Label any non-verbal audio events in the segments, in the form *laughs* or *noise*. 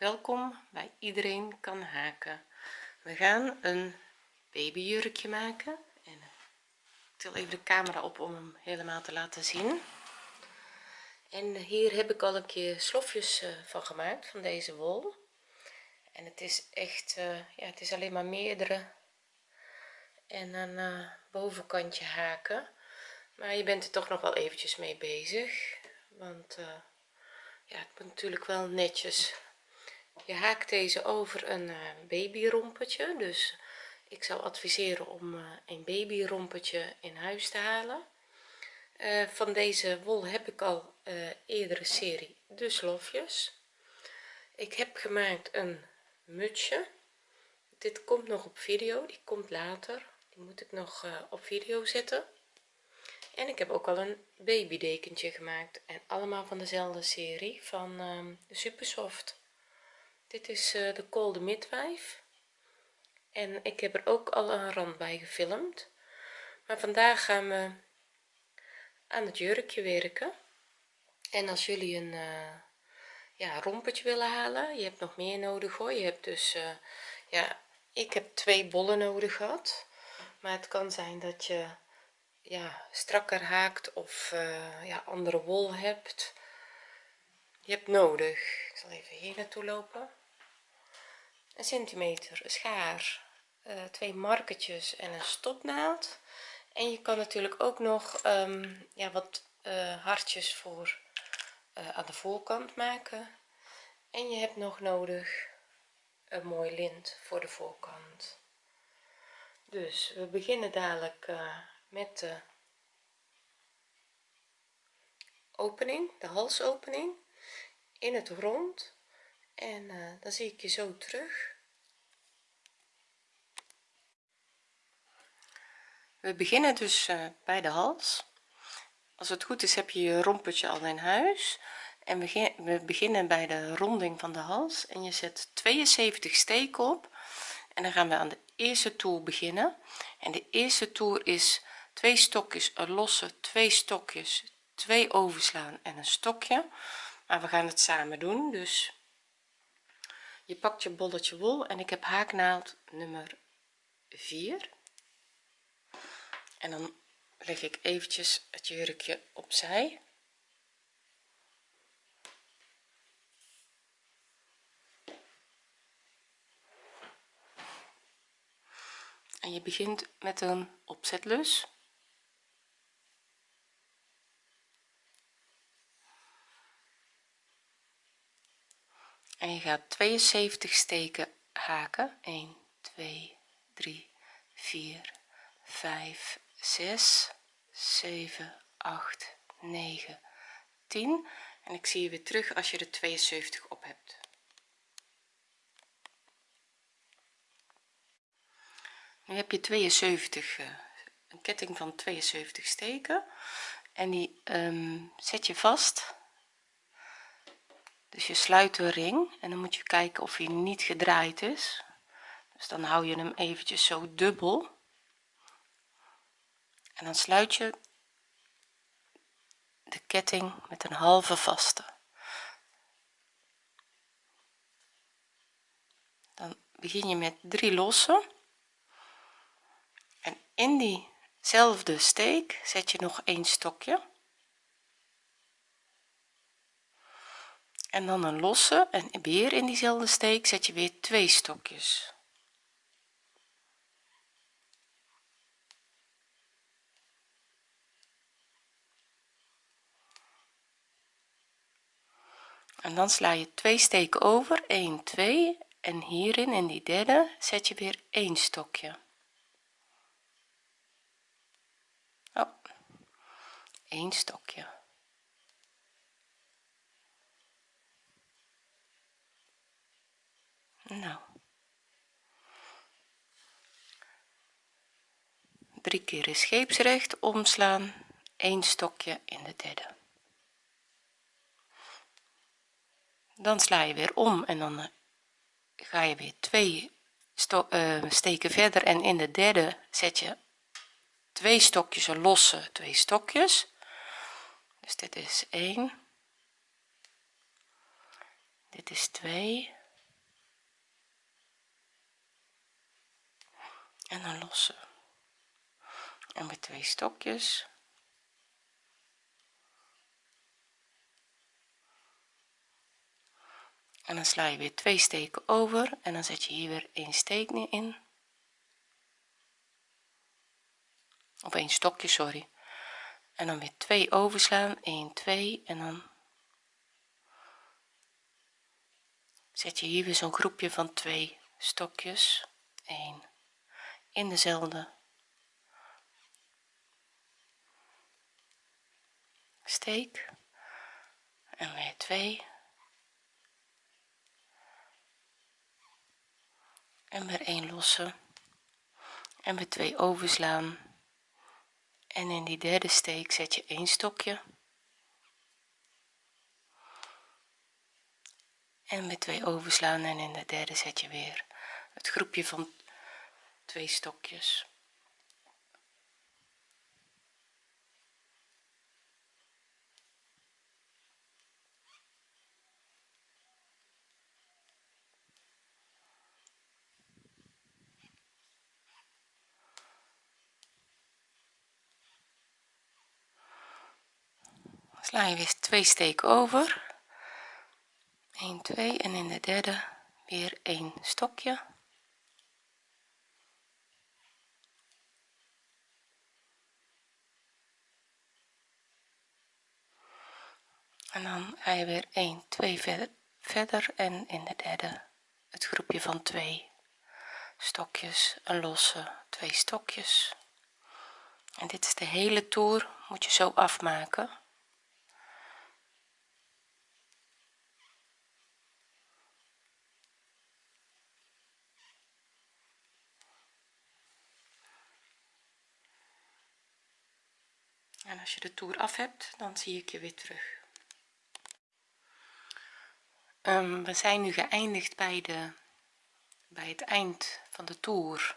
welkom bij iedereen kan haken. We gaan een babyjurkje maken en ik til even de camera op om hem helemaal te laten zien. En hier heb ik al een keer slofjes eh, van gemaakt van deze wol. En het is echt uh, ja het is alleen maar meerdere en een uh, bovenkantje haken. Maar je bent er toch nog wel eventjes mee bezig want ja het moet natuurlijk wel netjes je haakt deze over een uh, babyrompetje dus ik zou adviseren om uh, een babyrompetje in huis te halen. Uh, van deze wol heb ik al eerdere serie de slofjes. Ik heb gemaakt een mutsje. Dit komt nog op video die komt later. Die moet ik nog op video zetten. En ik heb ook al een babydekentje gemaakt. En allemaal van dezelfde serie van de super soft dit is de Cold Midwife. En ik heb er ook al een rand bij gefilmd. Maar vandaag gaan we aan het jurkje werken. En als jullie een uh, ja rompetje willen halen je hebt nog meer nodig hoor. Je hebt dus uh, ja ik heb twee bollen nodig gehad. Maar het kan zijn dat je ja strakker haakt of ja andere wol hebt. Je hebt nodig. Ik zal even hier naartoe lopen een centimeter schaar uh, twee marketjes en een stopnaald. En je kan natuurlijk ook nog um, ja wat uh, hartjes voor aan de voorkant maken. En je hebt nog nodig een mooi lint voor de voorkant. Dus we beginnen dadelijk met de opening de halsopening in het rond. En dan zie ik je zo terug we beginnen dus uh, bij de hals. Als het goed is heb je je rompetje al in huis. En we, we beginnen bij de ronding van de hals. En je zet 72 steken op. En dan gaan we aan de eerste toer beginnen. En de eerste toer is twee stokjes een losse twee stokjes twee overslaan en een stokje. Maar we gaan het samen doen dus je pakt je bolletje wol. En ik heb haaknaald nummer 4 en dan leg ik eventjes het jurkje opzij. En je begint met een opzetlus. En je gaat 72 steken haken. 1 2 3 4 5 6 7 8 9 10 en ik zie je weer terug als je er 72 op hebt. Nu heb je 72 uh, een ketting van 72 steken. En die um, zet je vast. Dus je sluit de ring en dan moet je kijken of hij niet gedraaid is. Dus dan hou je hem eventjes zo dubbel en dan sluit je de ketting met een halve vaste. Dan begin je met drie losse. En in diezelfde steek zet je nog een stokje. En dan een losse. En weer in diezelfde steek zet je weer twee stokjes en dan sla je twee steken over 1 2 en hierin in die derde zet je weer een stokje. Oh, een stokje. Nou. Drie keer is scheepsrecht omslaan een stokje in de derde dan sla je weer om en dan eh, ga je weer twee eh, steken verder en in de derde zet je twee stokjes een losse twee stokjes. Dus dit is 1 dit is 2 en een losse. En met twee stokjes. En dan sla je weer twee steken over en dan zet je hier weer een steek in. Of een stokje sorry. En dan weer twee overslaan 1 2 en dan zet je hier weer zo'n groepje van twee stokjes 1 in dezelfde steek. En weer 2 en weer 1 lossen en weer 2 overslaan. En in die derde steek zet je een stokje. En met twee overslaan en in de derde zet je weer het groepje van twee stokjes sla je weer twee steken over. 1 2 en in de derde weer een stokje. En dan ga je weer 1 2 verder, verder en in de derde het groepje van twee stokjes een losse twee stokjes. En dit is de hele toer moet je zo afmaken en als je de toer af hebt dan zie ik je weer terug. Um, we zijn nu geëindigd bij de bij het eind van de toer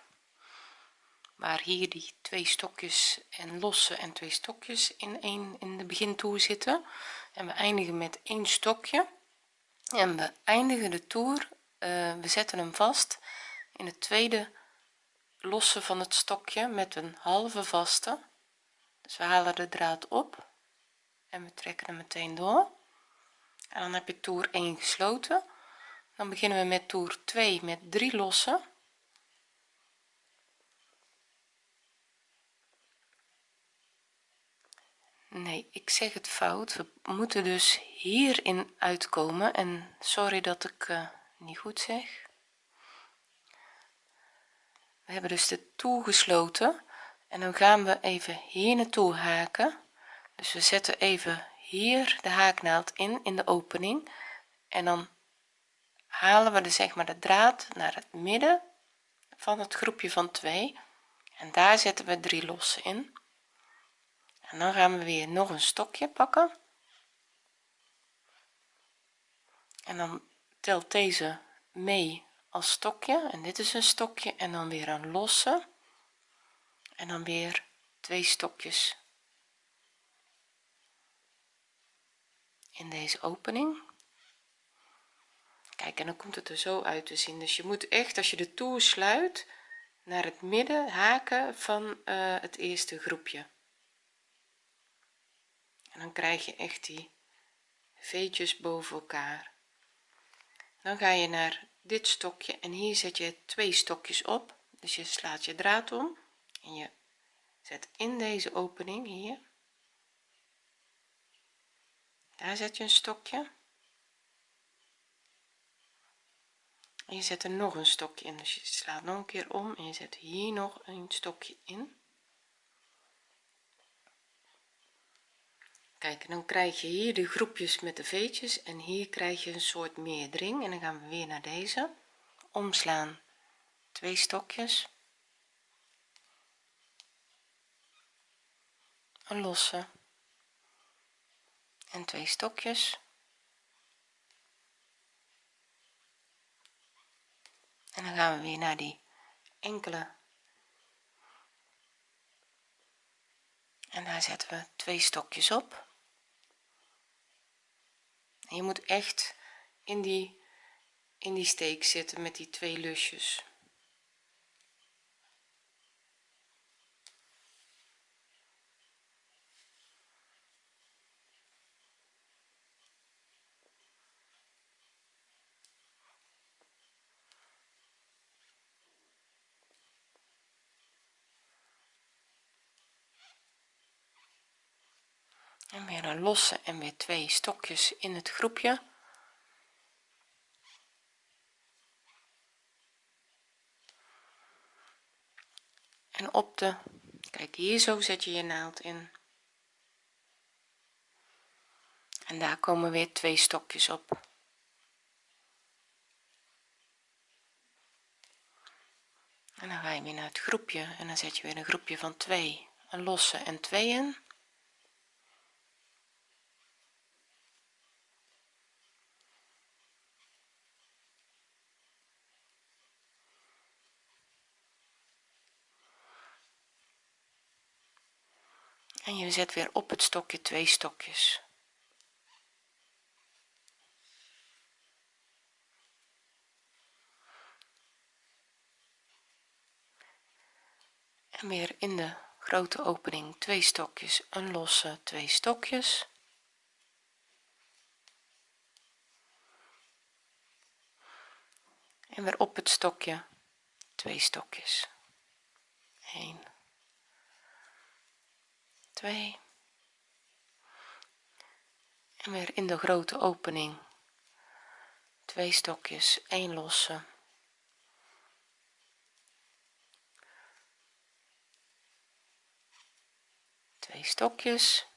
waar hier die twee stokjes en losse en twee stokjes in een in de begintoer zitten. En we eindigen met één stokje. En we eindigen de toer uh, we zetten hem vast in het tweede losse van het stokje met een halve vaste dus we halen de draad op en we trekken hem meteen door. En dan heb je toer 1 gesloten. Dan beginnen we met toer 2 met 3 lossen. Nee ik zeg het fout. We moeten dus hierin uitkomen. En sorry dat ik uh, niet goed zeg. We hebben dus de toer gesloten en dan gaan we even hier naartoe haken. Dus we zetten even hier de haaknaald in in de opening. En dan halen we de zeg maar de draad naar het midden van het groepje van 2 en daar zetten we drie losse in. En dan gaan we weer nog een stokje pakken. En dan telt deze mee als stokje. En dit is een stokje en dan weer een losse en dan weer twee stokjes. In deze opening. Kijk en dan komt het er zo uit te zien. Dus je moet echt als je de toer sluit naar het midden haken van uh, het eerste groepje. En dan krijg je echt die veetjes boven elkaar. Dan ga je naar dit stokje en hier zet je twee stokjes op. Dus je slaat je draad om en je zet in deze opening hier. Daar zet je een stokje. En je zet er nog een stokje in. Dus je slaat nog een keer om en je zet hier nog een stokje in. Kijk en dan krijg je hier de groepjes met de veetjes. En hier krijg je een soort meerdering en dan gaan we weer naar deze. Omslaan twee stokjes een losse. En twee stokjes. En dan gaan we weer naar die enkele. En daar zetten we twee stokjes op. Je moet echt in die in die steek zitten met die twee lusjes losse en weer twee stokjes in het groepje. En op de kijk hier zo zet je je naald in. En daar komen weer twee stokjes op. En dan ga je weer naar het groepje en dan zet je weer een groepje van 2 een losse en 2 in en je zet weer op het stokje twee stokjes. En weer in de grote opening twee stokjes een losse twee stokjes. En weer op het stokje twee stokjes. 1 2 en weer in de grote opening. Twee stokjes 1 losse. Twee stokjes.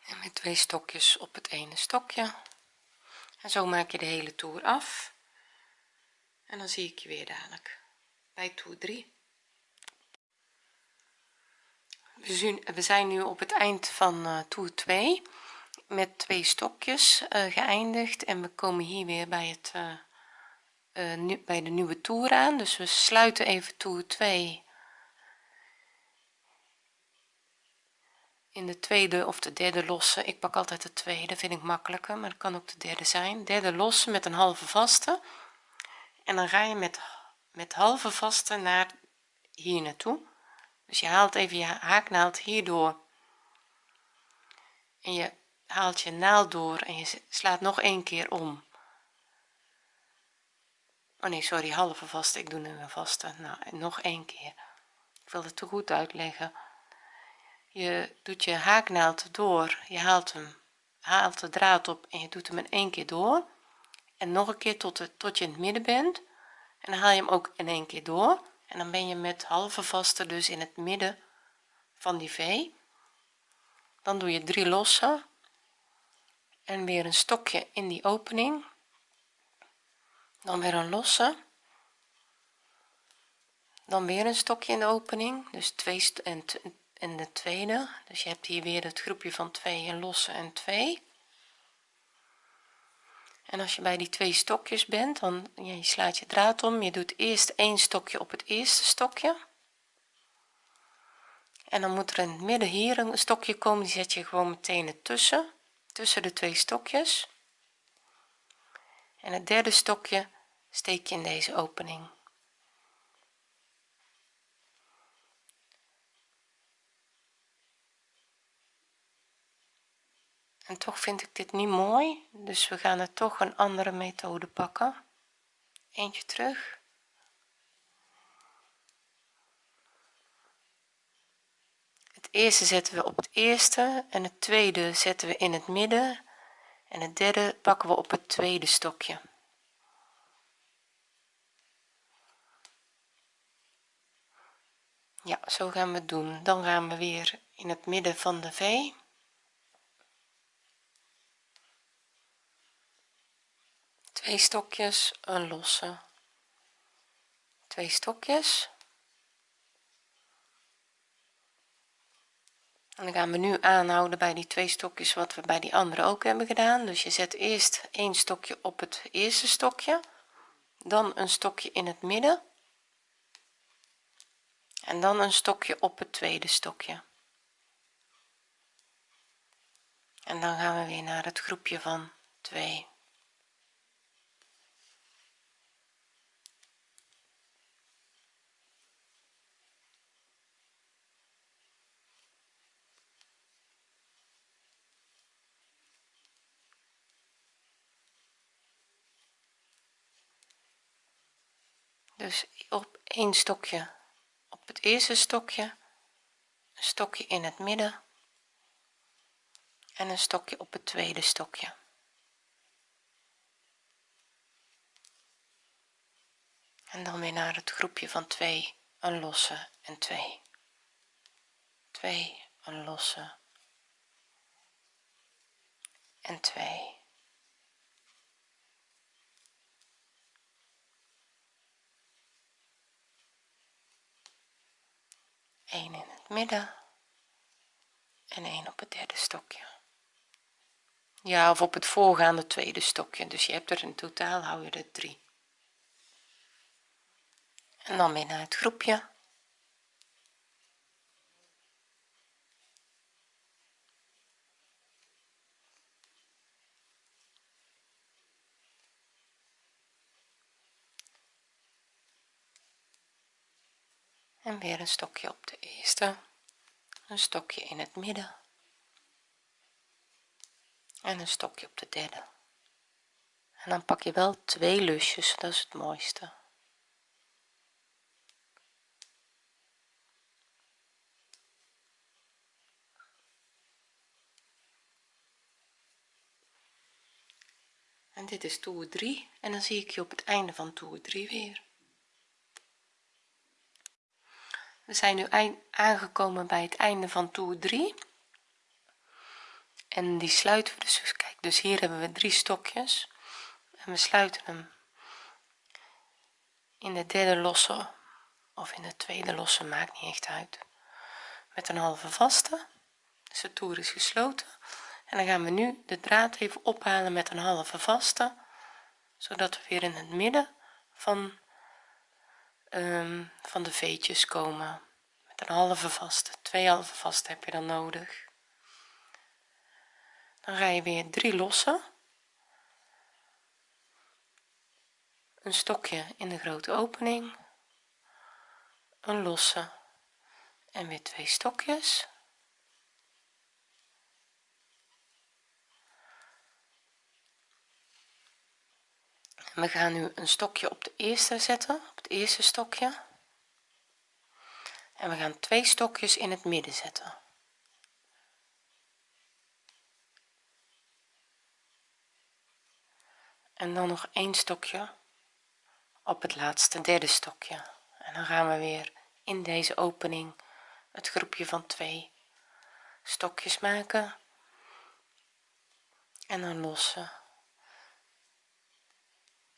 En met twee stokjes op het ene stokje. En zo maak je de hele toer af. En dan zie ik je weer dadelijk bij toer 3 we zijn nu op het eind van uh, toer 2 met twee stokjes uh, geëindigd. En we komen hier weer bij het nu, bij de nieuwe toer aan. Dus we sluiten even toer 2 in de tweede of de derde losse. Ik pak altijd de tweede vind ik makkelijker maar het kan ook de derde zijn. Derde losse met een halve vaste. En dan ga je met met halve vaste naar hier naartoe. Dus je haalt even je haaknaald hierdoor en je haalt je naald door en je slaat nog een keer om. Oh nee sorry halve vaste. Ik doe nu een vaste. Nou nog een keer. Ik wil het te goed uitleggen. Je doet je haaknaald door. Je haalt hem haalt de draad op en je doet hem in één keer door. En nog een keer tot, het, tot je in het midden bent en dan haal je hem ook in één keer door. En dan ben je met halve vaste dus in het midden van die v dan doe je drie losse. En weer een stokje in die opening. Dan weer een losse. Dan weer een stokje in de opening. Dus twee en, en de tweede. Dus je hebt hier weer het groepje van 2 en losse en 2 en als je bij die twee stokjes bent dan ja, je slaat je draad om. Je doet eerst één stokje op het eerste stokje. En dan moet er in het midden hier een stokje komen. Die zet je gewoon meteen ertussen tussen de twee stokjes. En het derde stokje steek je in deze opening toch vind ik dit niet mooi dus we gaan er toch een andere methode pakken. Eentje terug. Het eerste zetten we op het eerste en het tweede zetten we in het midden. En het derde pakken we op het tweede stokje. Ja zo gaan we het doen. Dan gaan we weer in het midden van de v twee stokjes een losse. Twee stokjes. En dan gaan we nu aanhouden bij die twee stokjes wat we bij die andere ook hebben gedaan. Dus je zet eerst een stokje op het eerste stokje dan een stokje in het midden en dan een stokje op het tweede stokje. En dan gaan we weer naar het groepje van 2 dus op één stokje op het eerste stokje een stokje in het midden en een stokje op het tweede stokje. En dan weer naar het groepje van 2 een losse en 2 2 een losse en 2 1 in het midden en 1 op het derde stokje. Ja of op het voorgaande tweede stokje. Dus je hebt er in totaal hou je er 3 en dan weer naar het groepje en weer een stokje op de eerste. Een stokje in het midden. En een stokje op de derde. En dan pak je wel twee lusjes dat is het mooiste. En dit is toer 3 en dan zie ik je op het einde van toer 3 weer we zijn nu aangekomen bij het einde van toer 3 en die sluiten we dus, dus kijk dus hier hebben we drie stokjes. En we sluiten hem in de derde losse of in de tweede losse maakt niet echt uit met een halve vaste. Dus de toer is gesloten. En dan gaan we nu de draad even ophalen met een halve vaste zodat we weer in het midden van um, van de veetjes komen. Met een halve vaste twee halve vaste heb je dan nodig. Dan ga je weer drie lossen. Een stokje in de grote opening. Een losse en weer twee stokjes we gaan nu een stokje op de eerste zetten op het eerste stokje. En we gaan twee stokjes in het midden zetten. En dan nog een stokje op het laatste derde stokje. En dan gaan we weer in deze opening het groepje van twee stokjes maken. En dan lossen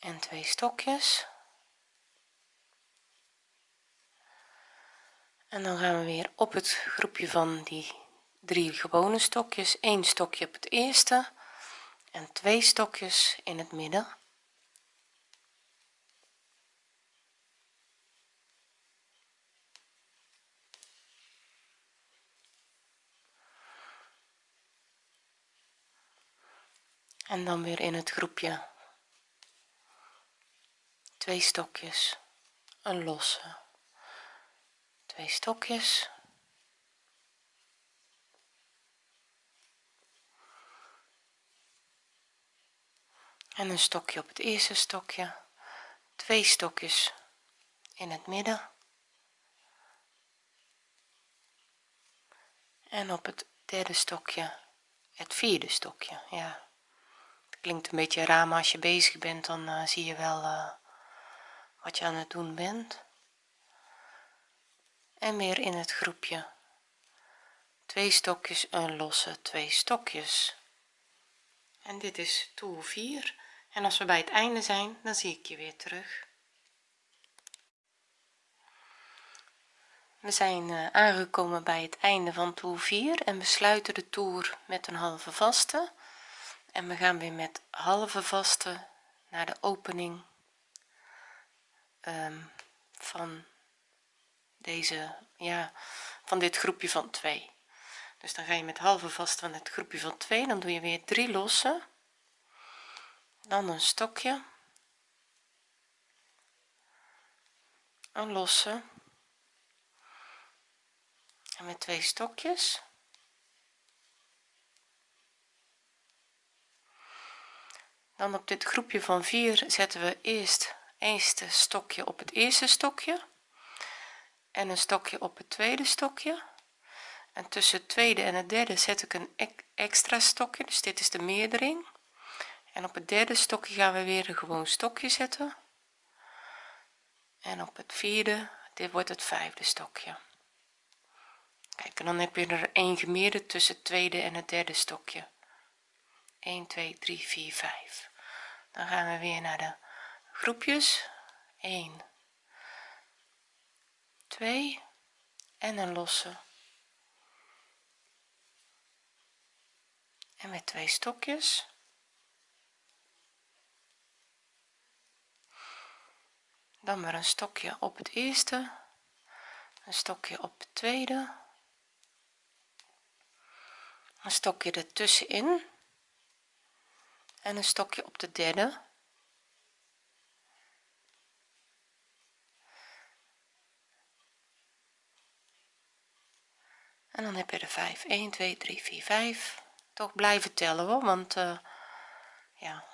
en twee stokjes. En dan gaan we weer op het groepje van die drie gewone stokjes. Een stokje op het eerste en twee stokjes in het midden. En dan weer in het groepje twee stokjes. Een losse. Twee stokjes. En een stokje op het eerste stokje. Twee stokjes in het midden. En op het derde stokje het vierde stokje ja. Klinkt een beetje raar maar als je bezig bent dan uh, zie je wel uh, wat je aan het doen bent. En weer in het groepje. Twee stokjes een losse twee stokjes. En dit is toer 4 en als we bij het einde zijn dan zie ik je weer terug. We zijn uh, aangekomen bij het einde van toer 4 en we sluiten de toer met een halve vaste. En we gaan weer met halve vaste naar de opening um, van deze ja van dit groepje van 2 dus dan ga je met halve vast van het groepje van 2 dan doe je weer 3 lossen dan een stokje. Een losse. En met twee stokjes. Dan op dit groepje van 4 zetten we eerst eerste stokje op het eerste stokje en een stokje op het tweede stokje. En tussen het tweede en het derde zet ik een extra stokje dus dit is de meerdering. En op het derde stokje gaan we weer een gewoon stokje zetten. En op het vierde dit wordt het vijfde stokje. Kijk en dan heb je er een gemeerde tussen het tweede en het derde stokje. 1 2 3 4 5 dan gaan we weer naar de groepjes. 1 2 en een losse. En met twee stokjes. Dan maar een stokje op het eerste. Een stokje op het tweede. Een stokje ertussenin. En een stokje op de derde en dan heb je er 5 1 2 3 4 5 toch blijven tellen hoor want uh, ja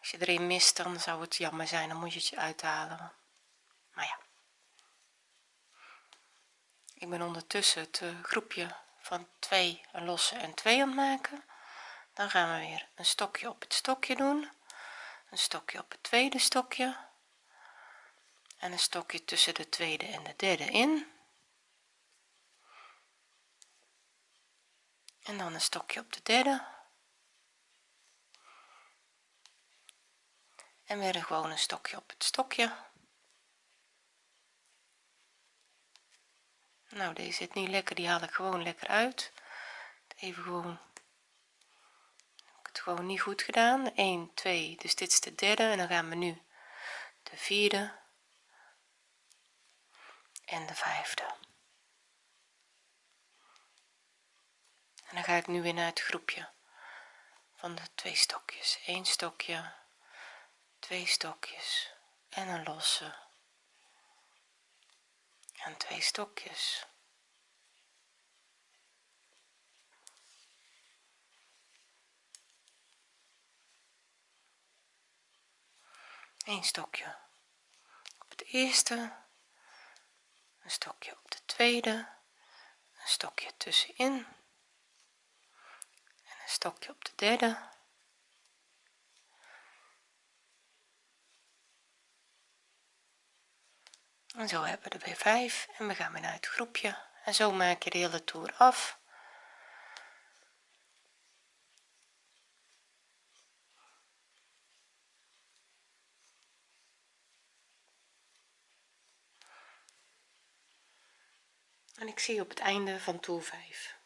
als je erin mist dan zou het jammer zijn. Dan moet je het uithalen. Maar ja. Ik ben ondertussen het uh, groepje van 2 een losse en 2 aan het maken. Dan gaan we weer een stokje op het stokje doen. Een stokje op het tweede stokje. En een stokje tussen de tweede en de derde in en dan een stokje op de derde. En weer een gewone stokje op het stokje. Nou deze zit niet lekker die haal ik gewoon lekker uit. Even gewoon heb ik het gewoon niet goed gedaan. 1 2 dus dit is de derde en dan gaan we nu de vierde en de vijfde en dan ga ik nu weer naar het groepje. Van de twee stokjes. Eén stokje twee stokjes en een losse. En twee stokjes. Een stokje op het eerste een stokje op de tweede een stokje tussenin stokje op de derde. En zo hebben we er weer 5 en we gaan weer naar het groepje. En zo maak je de hele toer af. En ik zie op het einde van toer 5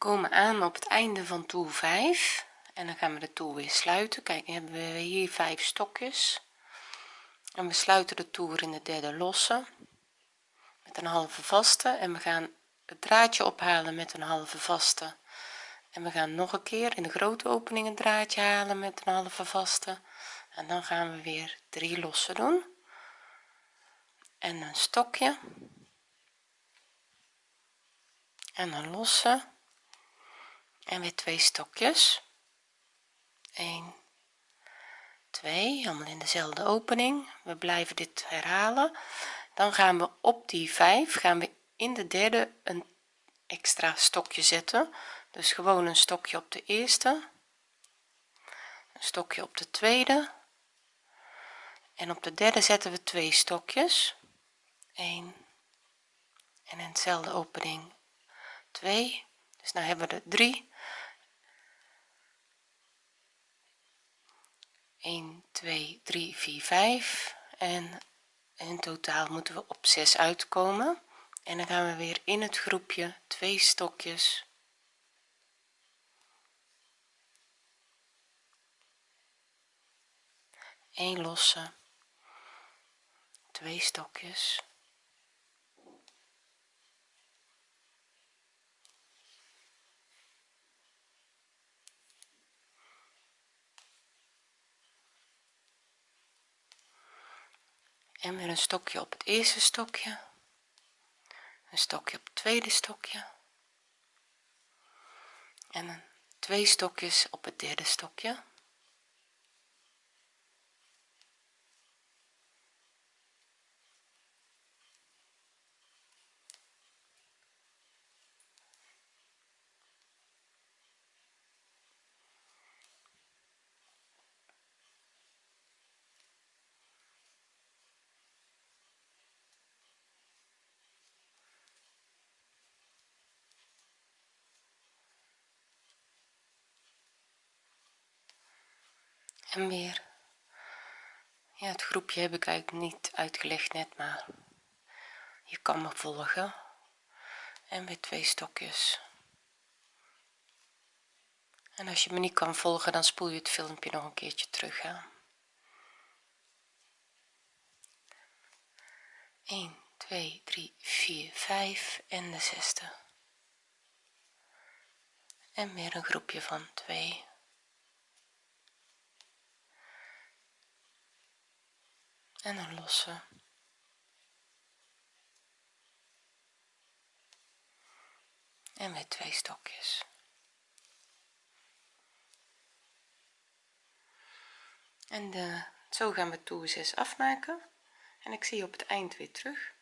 komen aan op het einde van toer 5 en dan gaan we de toer weer sluiten. Kijk hebben we hier vijf stokjes. En we sluiten de toer in de derde losse met een halve vaste. En we gaan het draadje ophalen met een halve vaste. En we gaan nog een keer in de grote opening een draadje halen met een halve vaste. En dan gaan we weer drie losse doen. En een stokje. En een losse en weer twee stokjes. 1 2 allemaal in dezelfde opening. We blijven dit herhalen. Dan gaan we op die 5 gaan we in de derde een extra stokje zetten. Dus gewoon een stokje op de eerste een stokje op de tweede. En op de derde zetten we twee stokjes. 1 en in dezelfde opening 2 dus nou hebben we er 3 1 2 3 4 5 en in totaal moeten we op 6 uitkomen. En dan gaan we weer in het groepje twee stokjes. Een losse twee stokjes en weer een stokje op het eerste stokje. Een stokje op het tweede stokje. En twee stokjes op het derde stokje en weer ja het groepje heb ik eigenlijk niet uitgelegd net maar je kan me volgen. En weer twee stokjes. En als je me niet kan volgen dan spoel je het filmpje nog een keertje terug hè. 1 2 3 4 5 en de zesde. En weer een groepje van 2 en een losse en weer twee stokjes. En de, zo gaan we toer 6 afmaken. En ik zie je op het eind weer terug.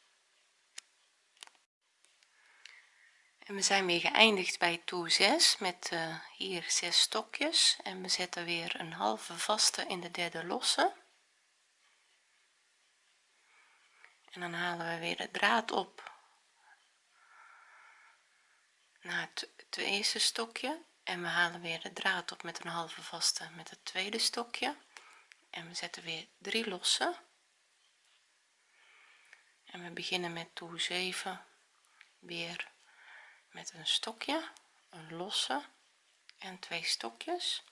En we zijn weer geëindigd bij toer 6 met uh, hier 6 stokjes. En we zetten weer een halve vaste in de derde losse en dan halen we weer de draad op. Naar het, het eerste stokje. En we halen weer de draad op met een halve vaste met het tweede stokje. En we zetten weer drie losse. En we beginnen met toer 7 weer met een stokje een losse en twee stokjes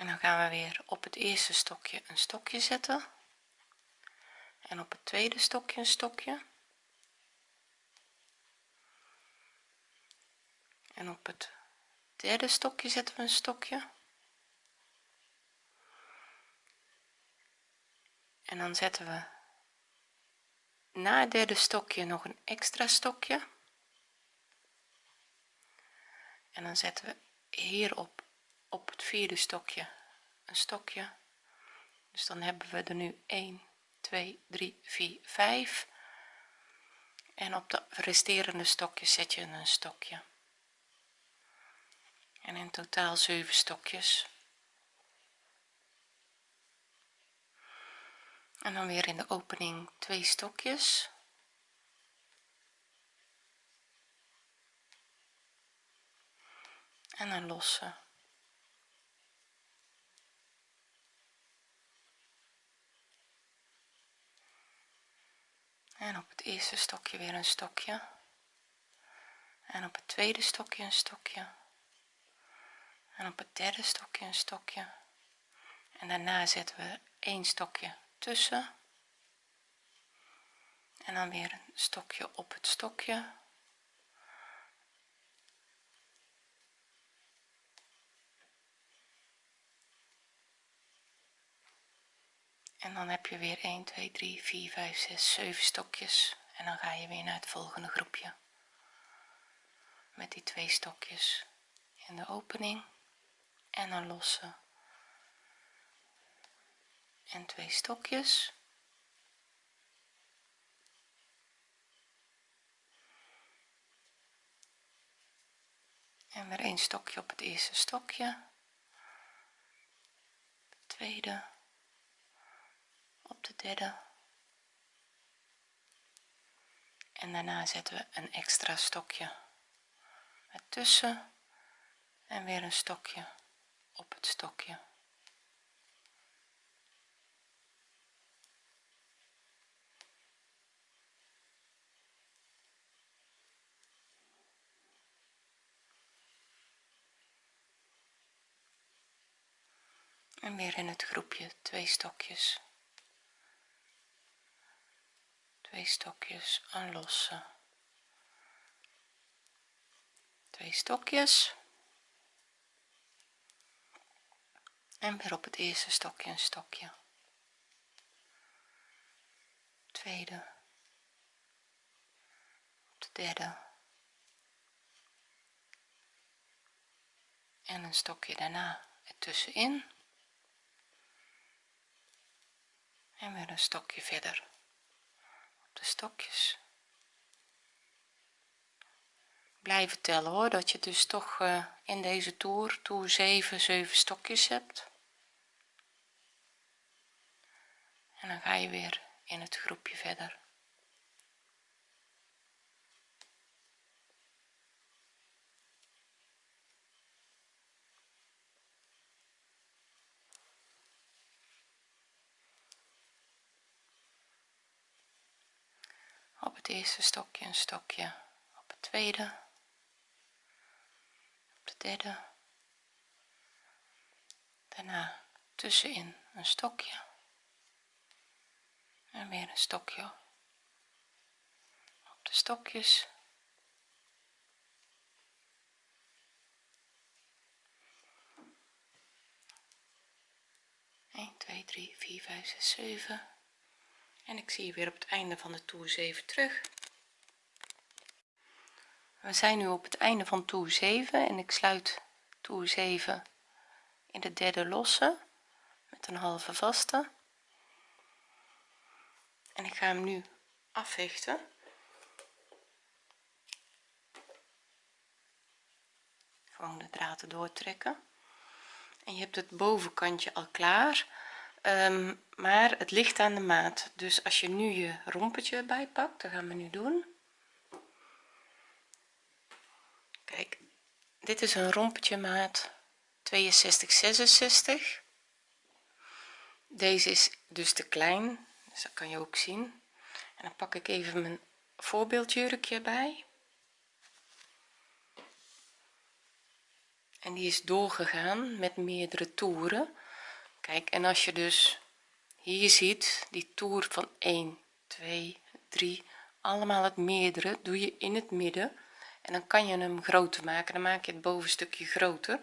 en dan gaan we weer op het eerste stokje een stokje zetten. En op het tweede stokje een stokje. En op het derde stokje zetten we een stokje. En dan zetten we na het derde stokje nog een extra stokje. En dan zetten we hierop op het vierde stokje. Een stokje. Dus dan hebben we er nu 1 2 3 4 5 en op de resterende stokjes zet je een stokje. En in totaal 7 stokjes. En dan weer in de opening twee stokjes. En een losse en op het eerste stokje weer een stokje. En op het tweede stokje een stokje. En op het derde stokje een stokje. En daarna zetten we een stokje tussen. En dan weer een stokje op het stokje en dan heb je weer 1 2 3 4 5 6 7 stokjes. En dan ga je weer naar het volgende groepje. Met die twee stokjes. In de opening en een losse. En twee stokjes. En weer een stokje op het eerste stokje. Tweede de derde. En daarna zetten we een extra stokje ertussen en weer een stokje op het stokje. En weer in het groepje twee stokjes twee stokjes aan losse twee stokjes. En weer op het eerste stokje een stokje. Tweede. Op de derde. En een stokje daarna ertussenin. En weer een stokje verder de stokjes. Blijven tellen hoor dat je dus toch uh, in deze toer toer 7 7 stokjes hebt. En dan ga je weer in het groepje verder eerste stokje een stokje. Op het tweede. Op de derde. Daarna tussenin een stokje. En weer een stokje. Op de stokjes. 1 2 3 4 5 6 7 en ik zie je weer op het einde van de toer 7 terug. We zijn nu op het einde van toer 7 en ik sluit toer 7 in de derde losse met een halve vaste. En ik ga hem nu afhechten gewoon de draad doortrekken. En je hebt het bovenkantje al klaar um, maar het ligt aan de maat. Dus als je nu je rompetje bijpakt dat gaan we nu doen. Kijk dit is een rompetje maat 62 66 deze is dus te klein dus dat kan je ook zien. En dan pak ik even mijn voorbeeldjurkje bij. En die is doorgegaan met meerdere toeren kijk en als je dus hier ziet die toer van 1 2 3 allemaal het meerdere doe je in het midden. En dan kan je hem groter maken dan maak je het bovenstukje groter.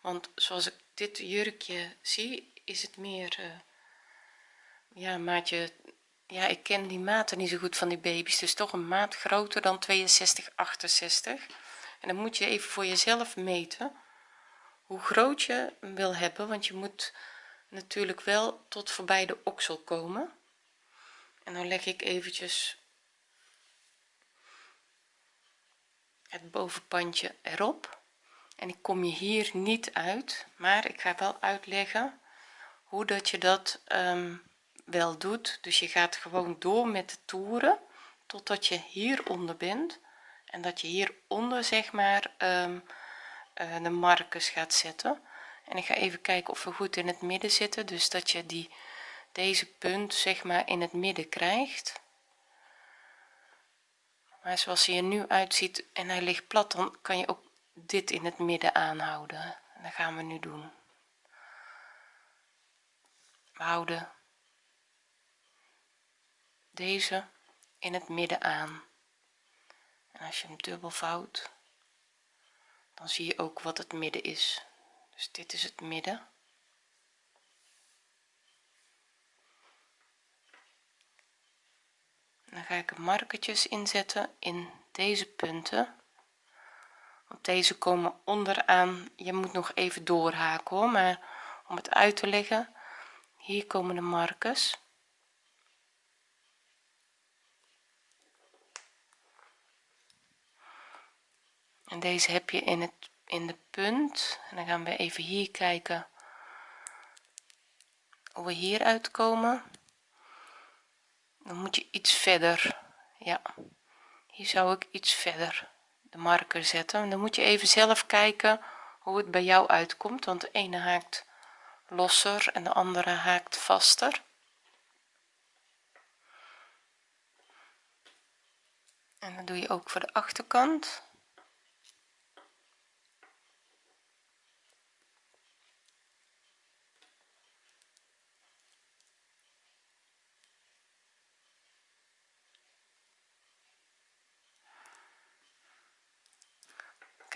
Want zoals ik dit jurkje zie is het meer uh, ja maatje ja ik ken die maten niet zo goed van die baby's. Dus toch een maat groter dan 62 68 en dan moet je even voor jezelf meten hoe groot je wil hebben want je moet natuurlijk wel tot voorbij de oksel komen. En dan leg ik eventjes het bovenpandje erop. En ik kom je hier niet uit maar ik ga wel uitleggen hoe dat je dat um, wel doet. Dus je gaat gewoon door met de toeren totdat je hieronder bent. En dat je hieronder zeg maar um, uh, de markers gaat zetten en ik ga even kijken of we goed in het midden zitten. Dus dat je die deze punt zeg maar in het midden krijgt. Maar zoals hij er nu uitziet en hij ligt plat dan kan je ook dit in het midden aanhouden. En dat gaan we nu doen. We houden deze in het midden aan. En als je hem dubbel vouwt dan zie je ook wat het midden is dus dit is het midden. Dan ga ik markertjes inzetten in deze punten. Want deze komen onderaan. Je moet nog even doorhaken hoor. Maar om het uit te leggen hier komen de markers. En deze heb je in het in de punt. En dan gaan we even hier kijken hoe we hier uitkomen. Dan moet je iets verder. Ja hier zou ik iets verder de marker zetten. En dan moet je even zelf kijken hoe het bij jou uitkomt want de ene haakt losser en de andere haakt vaster. En dan doe je ook voor de achterkant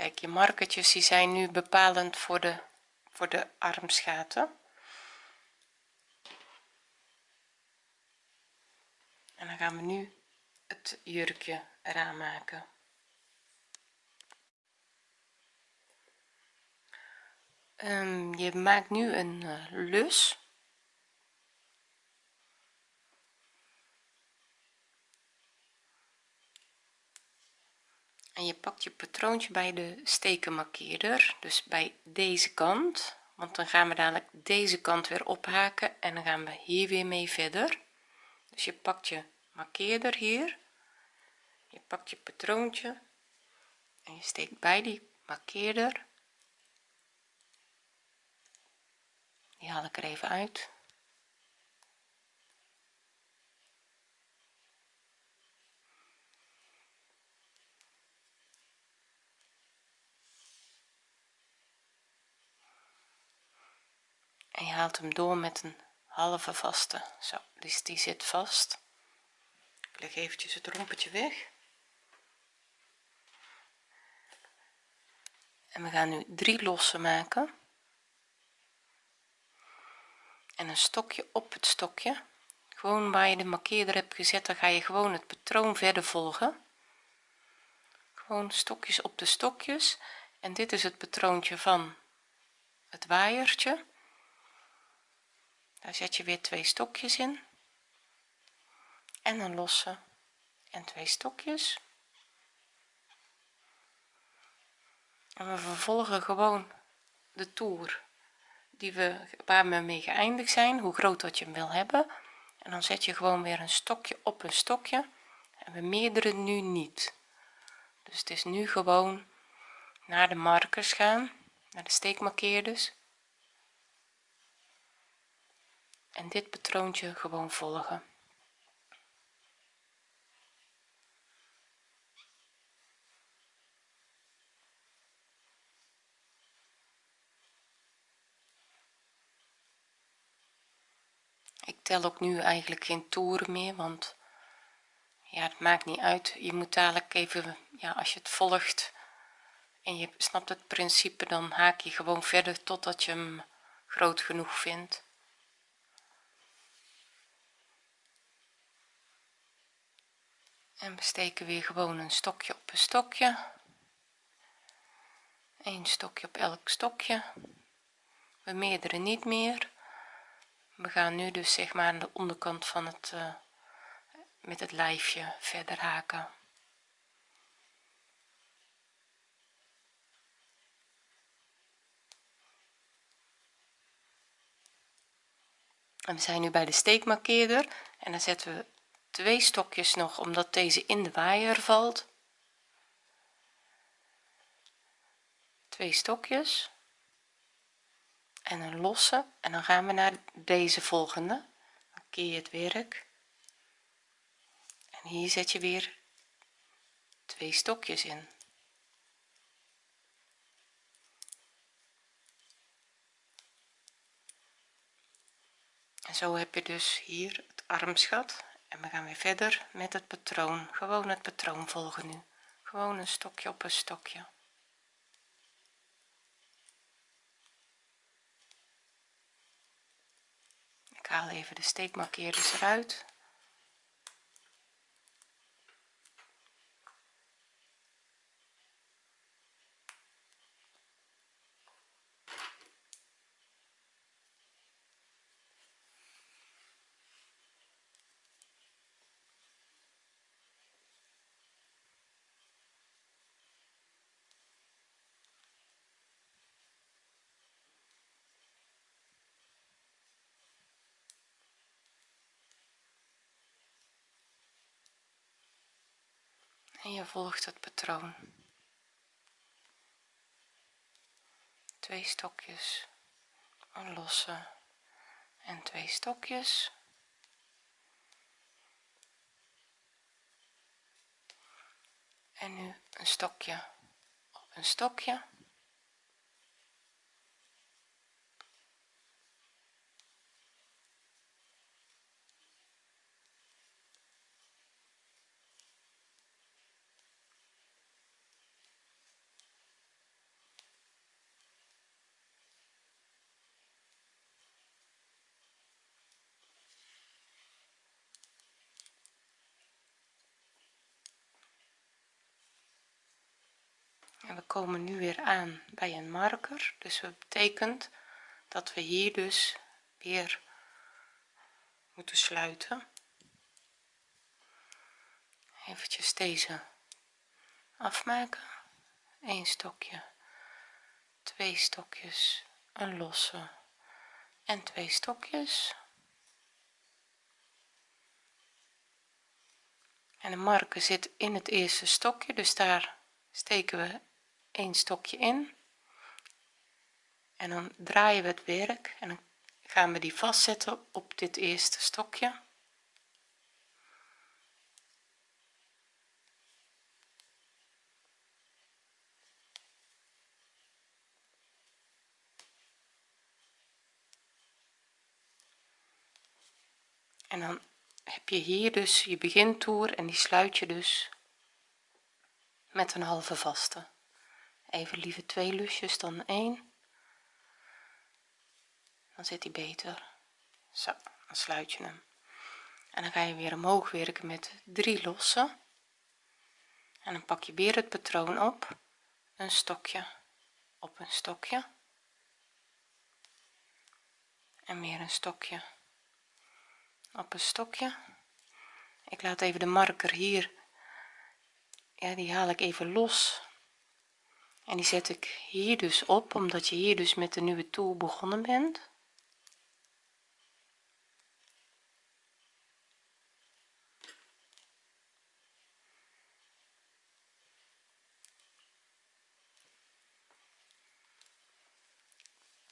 kijk je markertjes die zijn nu bepalend voor de voor de armsgaten en dan gaan we nu het jurkje eraan maken. Um, je maakt nu een uh, lus en je pakt je patroontje bij de stekenmarkeerder dus bij deze kant. Want dan gaan we dadelijk deze kant weer ophaken en dan gaan we hier weer mee verder. Dus je pakt je markeerder hier. Je pakt je patroontje en je steekt bij die markeerder die haal ik er even uit je haalt hem door met een halve vaste. Zo dus die zit vast. Ik leg eventjes het rompetje weg. En we gaan nu drie losse maken. En een stokje op het stokje. Gewoon waar je de markeerder hebt gezet dan ga je gewoon het patroon verder volgen. Gewoon stokjes op de stokjes. En dit is het patroontje van het waaiertje daar zet je weer twee stokjes in. En een losse. En twee stokjes. En we vervolgen gewoon de toer die we waar we mee geëindigd zijn hoe groot dat je hem wil hebben. En dan zet je gewoon weer een stokje op een stokje. En we meerderen nu niet. Dus het is nu gewoon naar de markers gaan naar de steekmarkeerders en dit patroontje gewoon volgen. Ik tel ook nu eigenlijk geen toeren meer want ja het maakt niet uit. Je moet dadelijk even ja als je het volgt en je snapt het principe dan haak je gewoon verder totdat je hem groot genoeg vindt en we steken weer gewoon een stokje op een stokje. Een stokje op elk stokje. We meerdere niet meer. We gaan nu dus zeg maar aan de onderkant van het uh, met het lijfje verder haken. En we zijn nu bij de steekmarkeerder. En dan zetten we twee stokjes nog omdat deze in de waaier valt. Twee stokjes. En een losse. En dan gaan we naar deze volgende. Dan keer het werk. En hier zet je weer twee stokjes in. En zo heb je dus hier het armsgat en we gaan weer verder met het patroon. Gewoon het patroon volgen nu. Gewoon een stokje op een stokje. Ik haal even de steekmarkeerders eruit en je volgt het patroon. Twee stokjes een losse en twee stokjes. En nu een stokje op een stokje en we komen nu weer aan bij een marker. Dus dat betekent dat we hier dus weer moeten sluiten. Eventjes deze afmaken. Een stokje twee stokjes een losse en twee stokjes. En de marker zit in het eerste stokje dus daar steken we een stokje in. En dan draaien we het werk en dan gaan we die vastzetten op dit eerste stokje. En dan heb je hier dus je begintoer en die sluit je dus met een halve vaste even liever twee lusjes dan één. Dan zit hij beter. Zo dan sluit je hem. En dan ga je weer omhoog werken met drie losse en dan pak je weer het patroon op. Een stokje op een stokje. En weer een stokje op een stokje. Ik laat even de marker hier. Ja die haal ik even los en die zet ik hier dus op omdat je hier dus met de nieuwe toer begonnen bent.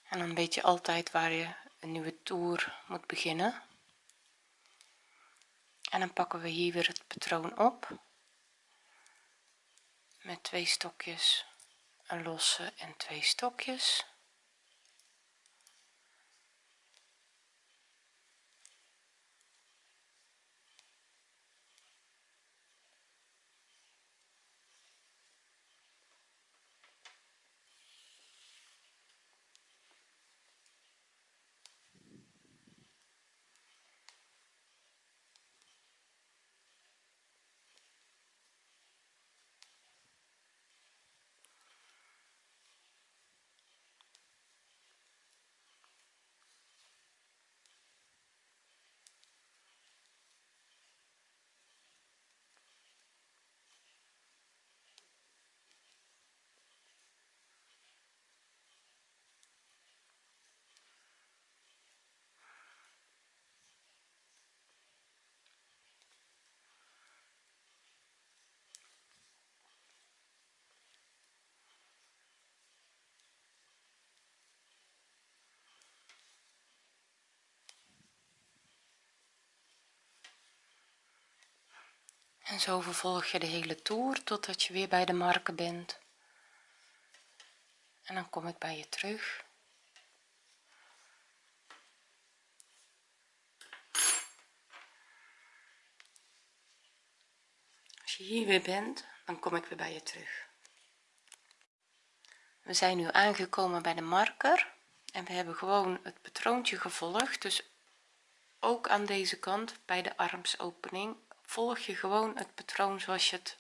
En dan weet je altijd waar je een nieuwe toer moet beginnen. En dan pakken we hier weer het patroon op. Met twee stokjes een losse en twee stokjes en zo vervolg je de hele toer totdat je weer bij de marken bent. En dan kom ik bij je terug. Als je hier weer bent dan kom ik weer bij je terug. We zijn nu aangekomen bij de marker en we hebben gewoon het patroontje gevolgd. Dus ook aan deze kant bij de armsopening volg je gewoon het patroon zoals je het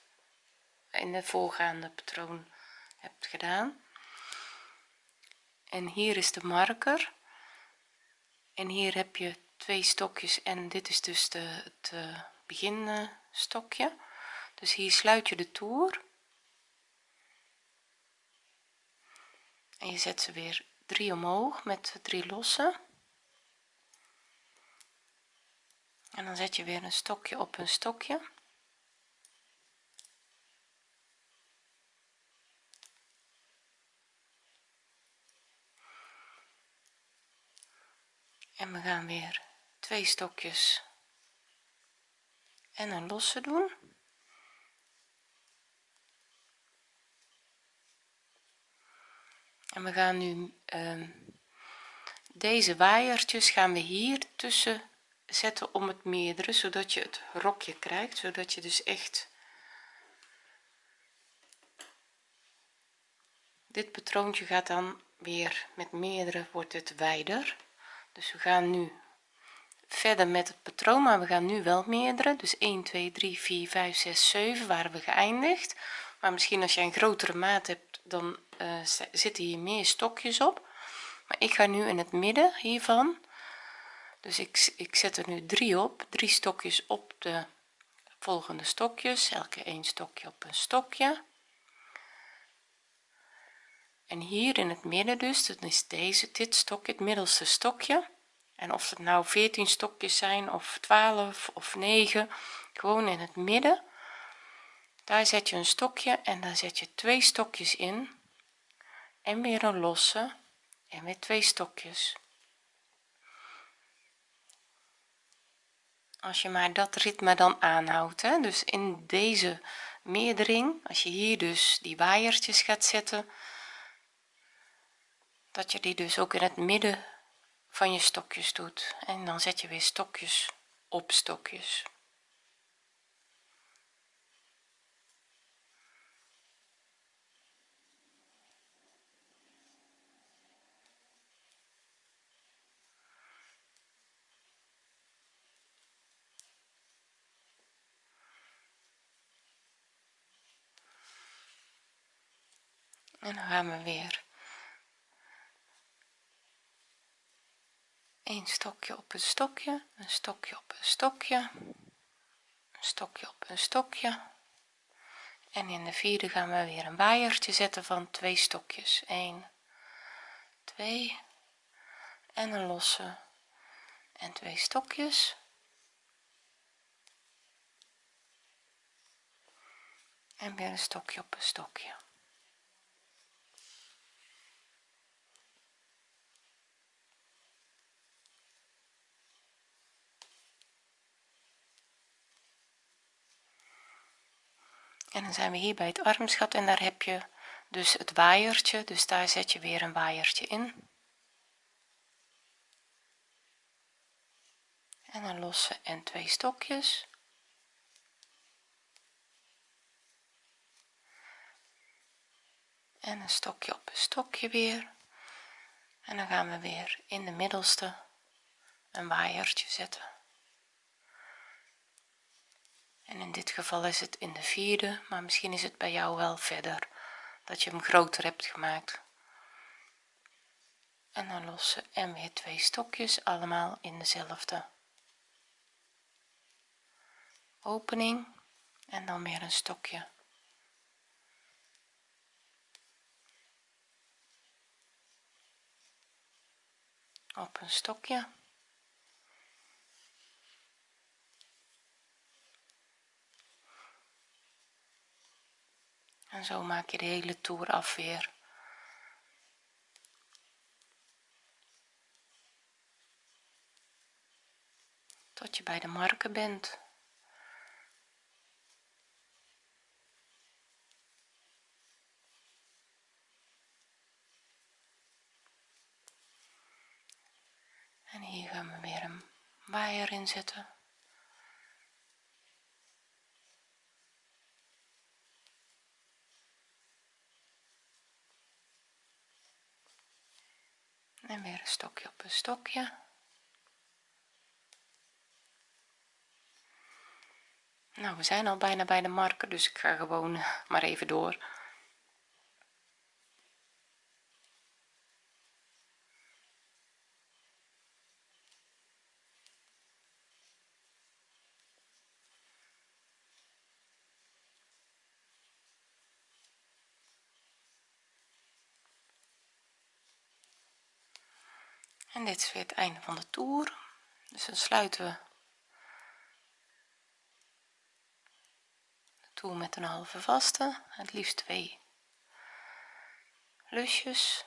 in de voorgaande patroon hebt gedaan. En hier is de marker. En hier heb je twee stokjes en dit is dus de, het uh, begin stokje dus hier sluit je de toer. En je zet ze weer drie omhoog met drie losse en dan zet je weer een stokje op een stokje. En we gaan weer twee stokjes en een losse doen. En we gaan nu uh, deze waaiertjes gaan we hier tussen zetten om het meerdere zodat je het rokje krijgt zodat je dus echt dit patroontje gaat dan weer met meerdere wordt het wijder. Dus we gaan nu verder met het patroon maar we gaan nu wel meerdere. Dus 1 2 3 4 5 6 7 waren we geëindigd. Maar misschien als je een grotere maat hebt dan uh, zitten hier meer stokjes op. Maar ik ga nu in het midden hiervan dus ik, ik zet er nu drie op. Drie stokjes op de volgende stokjes. Elke een stokje op een stokje. En hier in het midden dus dat is deze dit stokje het middelste stokje. En of het nou 14 stokjes zijn of 12 of 9 gewoon in het midden. Daar zet je een stokje en dan zet je twee stokjes in. En weer een losse en weer twee stokjes als je maar dat ritme dan aanhoudt hè? dus in deze meerdering als je hier dus die waaiertjes gaat zetten dat je die dus ook in het midden van je stokjes doet en dan zet je weer stokjes op stokjes en dan gaan we weer een stokje op een stokje een stokje op een stokje een stokje op een stokje. En in de vierde gaan we weer een waaiertje zetten van twee stokjes. 1 2 en een losse. En twee stokjes. En weer een stokje op een stokje en dan zijn we hier bij het armschat en daar heb je dus het waaiertje. Dus daar zet je weer een waaiertje in. En een losse en twee stokjes. En een stokje op een stokje weer. En dan gaan we weer in de middelste een waaiertje zetten en in dit geval is het in de vierde maar misschien is het bij jou wel verder dat je hem groter hebt gemaakt. En dan lossen en weer twee stokjes allemaal in dezelfde opening. En dan weer een stokje. Op een stokje en zo maak je de hele toer af weer. Tot je bij de marken bent. En hier gaan we weer een waaier inzetten en weer een stokje op een stokje. Nou we zijn al bijna bij de marker dus ik ga gewoon maar even door en dit is weer het einde van de toer. Dus dan sluiten we de toer met een halve vaste. Het liefst twee lusjes.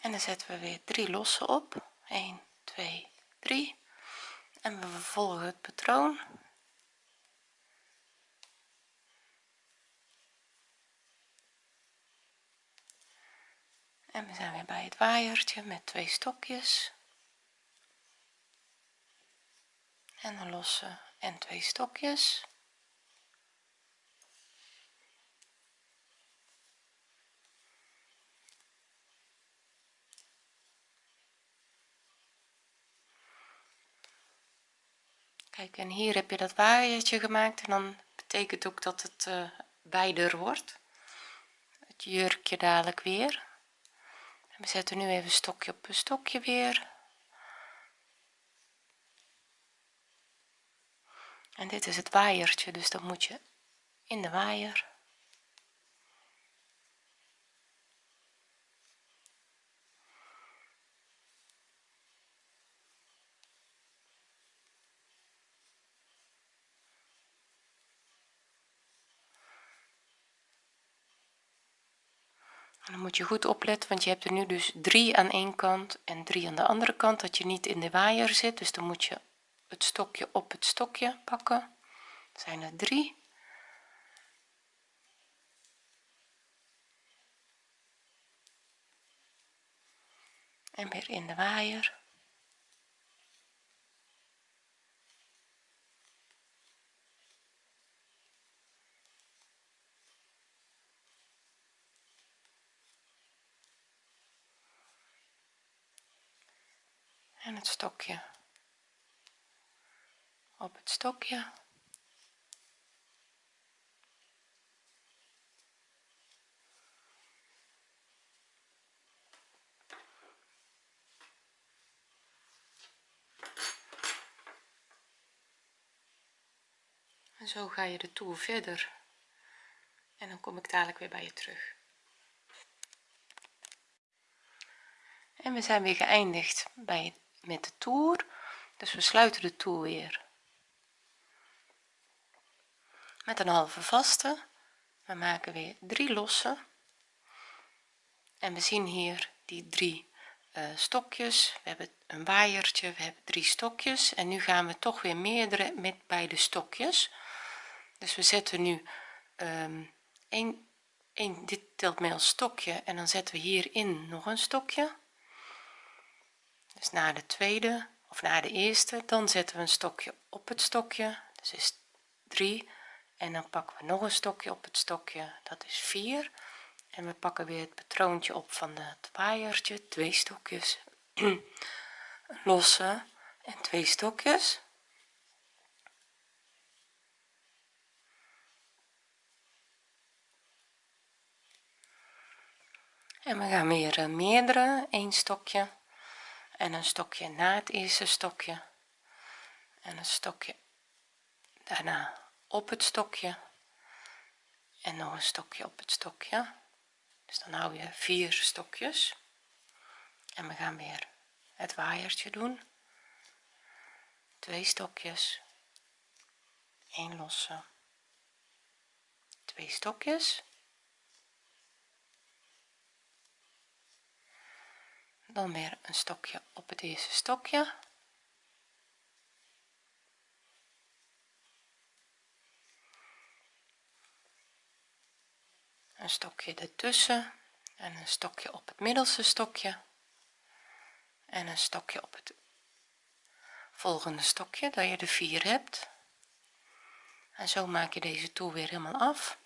En dan zetten we weer drie losse op. 1 2 3 en we vervolgen het patroon en we zijn weer bij het waaiertje met twee stokjes. En een losse en twee stokjes. Kijk en hier heb je dat waaiertje gemaakt en dan betekent ook dat het uh, wijder wordt. Het jurkje dadelijk weer we zetten nu even stokje op een stokje weer. En dit is het waaiertje dus dan moet je in de waaier dan moet je goed opletten want je hebt er nu dus drie aan één kant en drie aan de andere kant dat je niet in de waaier zit. Dus dan moet je het stokje op het stokje pakken. Dat zijn er drie. En weer in de waaier. En het stokje. Op het stokje. En zo ga je de toer verder. En dan kom ik dadelijk weer bij je terug. En we zijn weer geëindigd bij met de toer. Dus we sluiten de toer weer. Met een halve vaste. We maken weer drie losse. En we zien hier die drie uh, stokjes. We hebben een waaiertje we hebben drie stokjes. En nu gaan we toch weer meerdere met beide stokjes. Dus we zetten nu um, een, een dit telt mee als stokje. En dan zetten we hierin nog een stokje dus na de tweede of na de eerste dan zetten we een stokje op het stokje dus is 3 en dan pakken we nog een stokje op het stokje dat is 4 en we pakken weer het patroontje op van het waaiertje twee stokjes *clears throat* losse en twee stokjes. En we gaan weer eh, meerdere een stokje en een stokje na het eerste stokje. En een stokje daarna op het stokje. En nog een stokje op het stokje. Dus dan hou je vier stokjes. En we gaan weer het waaiertje doen. Twee stokjes. 1 losse. Twee stokjes dan weer een stokje op het eerste stokje. Een stokje ertussen en een stokje op het middelste stokje en een stokje op het volgende stokje dat je de vier hebt. En zo maak je deze toer weer helemaal af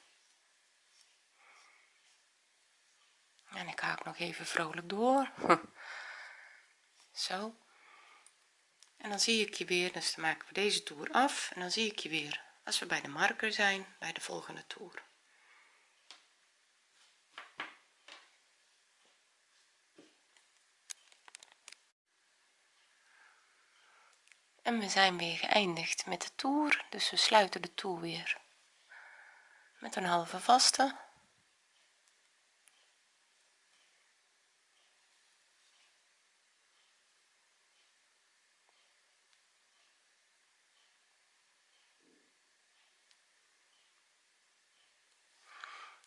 en ik haak nog even vrolijk door. *laughs* Zo. En dan zie ik je weer dus dan maken we deze toer af. En dan zie ik je weer als we bij de marker zijn bij de volgende toer. En we zijn weer geëindigd met de toer dus we sluiten de toer weer met een halve vaste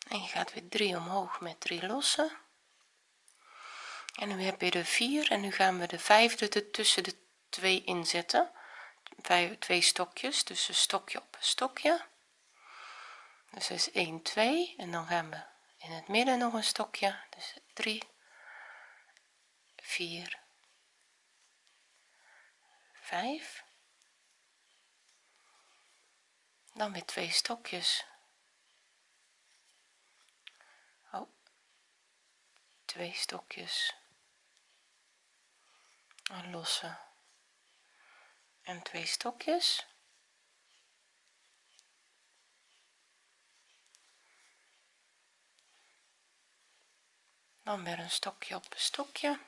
en je gaat weer 3 omhoog met 3 losse en nu heb je de 4 en nu gaan we de vijfde er tussen de twee inzetten. Twee stokjes dus een stokje op stokje. Dus is 1 2 en dan gaan we in het midden nog een stokje. Dus 3 4 5 dan weer twee stokjes oh, twee stokjes een losse en twee stokjes. Dan weer een stokje op een stokje.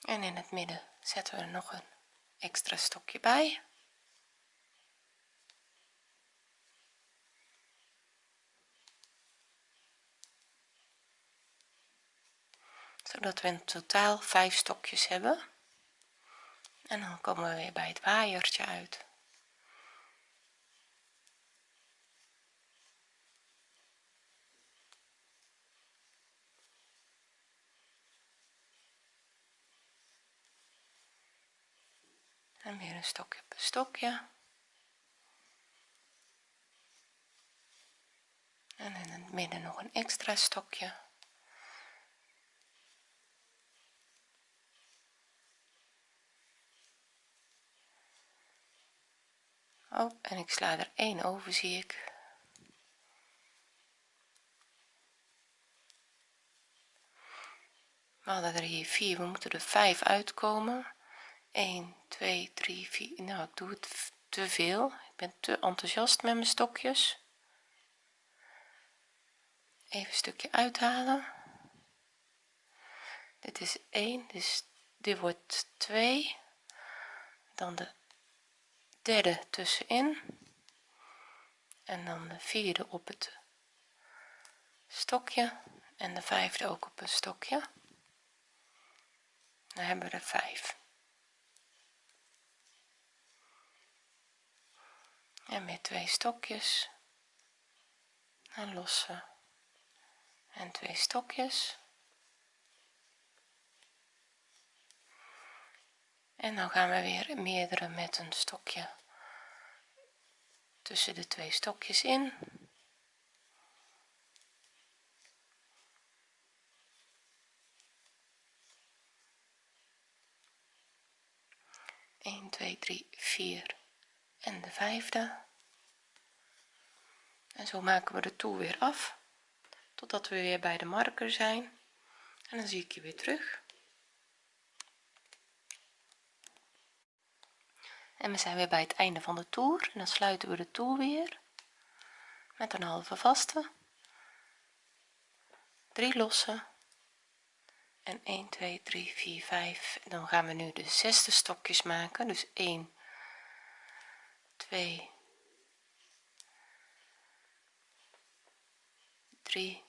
En in het midden zetten we er nog een extra stokje bij zodat we in totaal vijf stokjes hebben. En dan komen we weer bij het waaiertje uit. En weer een stokje een stokje. En in het midden nog een extra stokje oh en ik sla er één over zie ik. We hadden er hier vier we moeten er vijf uitkomen. 1 2 3 4 nou ik doe het te veel. Ik ben te enthousiast met mijn stokjes. Even een stukje uithalen. Dit is 1 dus dit wordt 2 dan de derde tussenin. En dan de vierde op het stokje en de vijfde ook op een stokje. Dan hebben we er 5 en weer twee stokjes. En lossen en twee stokjes en dan gaan we weer meerdere met een stokje tussen de twee stokjes in. 1 2 3 4 en de vijfde. En zo maken we de toer weer af totdat we weer bij de marker zijn. En dan zie ik je weer terug en we zijn weer bij het einde van de toer. En dan sluiten we de toer weer met een halve vaste. 3 losse. En 1 2 3 4 5 en dan gaan we nu de zesde stokjes maken. Dus 1 2 3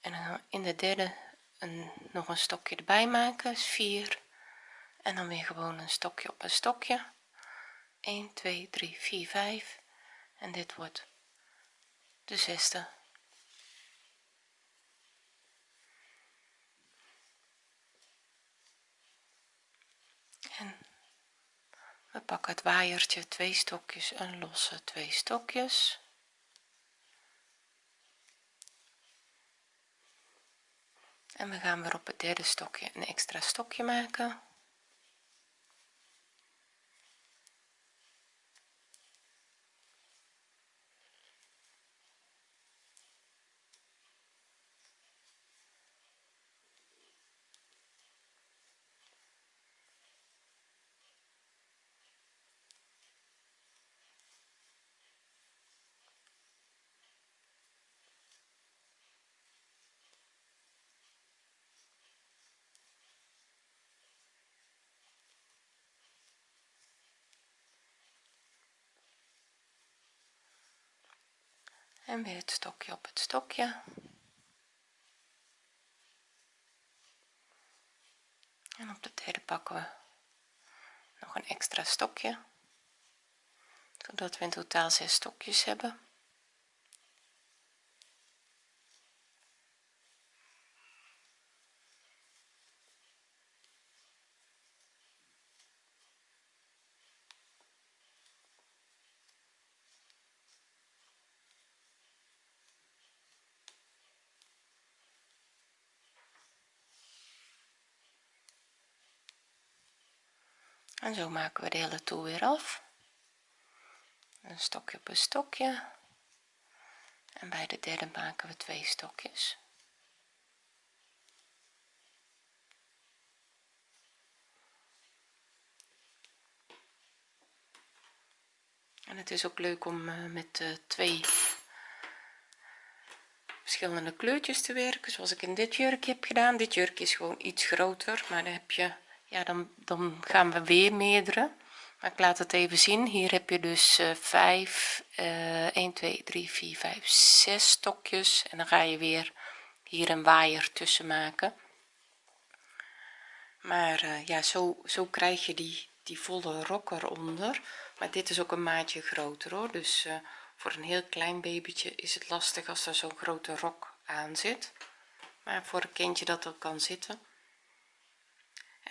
en dan in de derde een, nog een stokje erbij maken. Is 4 en dan weer gewoon een stokje op een stokje. 1 2 3 4 5 en dit wordt de zesde. En we pakken het waaiertje twee stokjes en losse twee stokjes. En we gaan weer op het derde stokje een extra stokje maken en weer het stokje op het stokje. En op de derde pakken we nog een extra stokje zodat we in totaal zes stokjes hebben en zo maken we de hele toer weer af. Een stokje op een stokje. En bij de derde maken we twee stokjes. En het is ook leuk om uh, met uh, twee verschillende kleurtjes te werken zoals ik in dit jurkje heb gedaan. Dit jurkje is gewoon iets groter maar dan heb je ja dan, dan gaan we weer meerdere. Maar ik laat het even zien. Hier heb je dus uh, 5 uh, 1 2 3 4 5 6 stokjes. En dan ga je weer hier een waaier tussen maken. Maar uh, ja zo zo krijg je die die volle rok eronder. Maar dit is ook een maatje groter hoor. Dus uh, voor een heel klein babytje is het lastig als er zo'n grote rok aan zit. Maar voor een kindje dat er kan zitten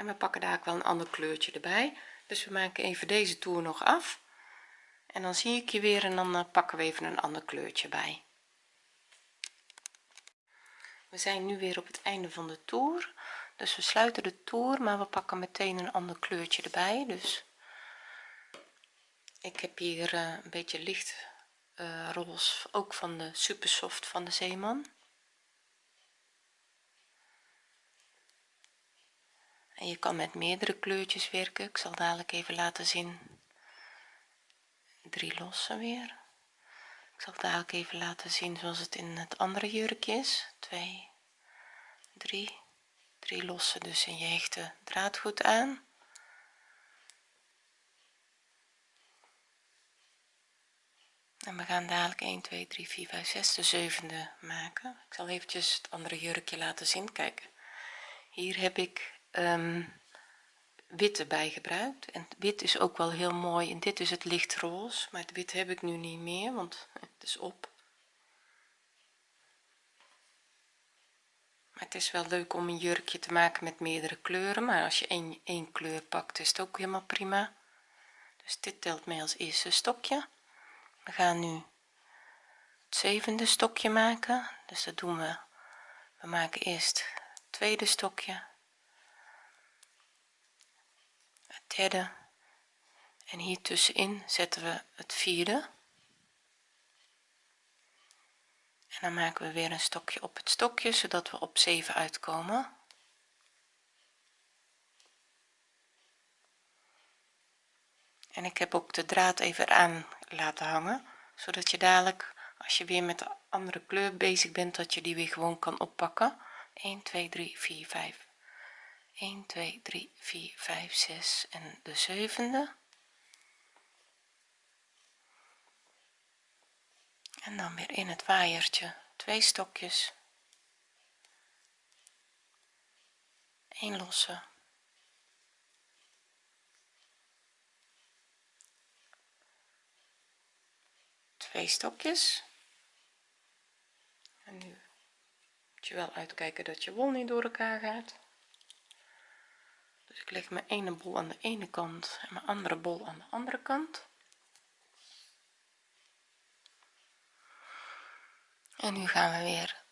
en we pakken daar ook wel een ander kleurtje erbij. Dus we maken even deze toer nog af. En dan zie ik je weer en dan uh, pakken we even een ander kleurtje bij. We zijn nu weer op het einde van de toer. Dus we sluiten de toer maar we pakken meteen een ander kleurtje erbij. Dus ik heb hier uh, een beetje licht uh, ook van de super soft van de zeeman en je kan met meerdere kleurtjes werken. Ik zal dadelijk even laten zien. Drie losse weer. Ik zal dadelijk even laten zien zoals het in het andere jurkje is. 2 3 3 losse dus in je hechte draad goed aan. En we gaan dadelijk 1 2 3 4 5 6 de zevende maken. Ik zal eventjes het andere jurkje laten zien. Kijken hier heb ik um, wit erbij gebruikt. En wit is ook wel heel mooi. En dit is het lichtroze maar het wit heb ik nu niet meer want het is op. Maar het is wel leuk om een jurkje te maken met meerdere kleuren maar als je één, één kleur pakt is het ook helemaal prima. Dus dit telt mee als eerste stokje. We gaan nu het zevende stokje maken. Dus dat doen we. We maken eerst het tweede stokje het derde en hier tussenin zetten we het vierde. En dan maken we weer een stokje op het stokje zodat we op 7 uitkomen. En ik heb ook de draad even aan laten hangen zodat je dadelijk als je weer met de andere kleur bezig bent dat je die weer gewoon kan oppakken. 1 2 3 4 5 1 2 3 4 5 6 en de zevende. En dan weer in het waaiertje. Twee stokjes. 1 losse. Twee stokjes. En nu moet je wel uitkijken dat je wol niet door elkaar gaat dus ik leg mijn ene bol aan de ene kant en mijn andere bol aan de andere kant. En nu gaan we weer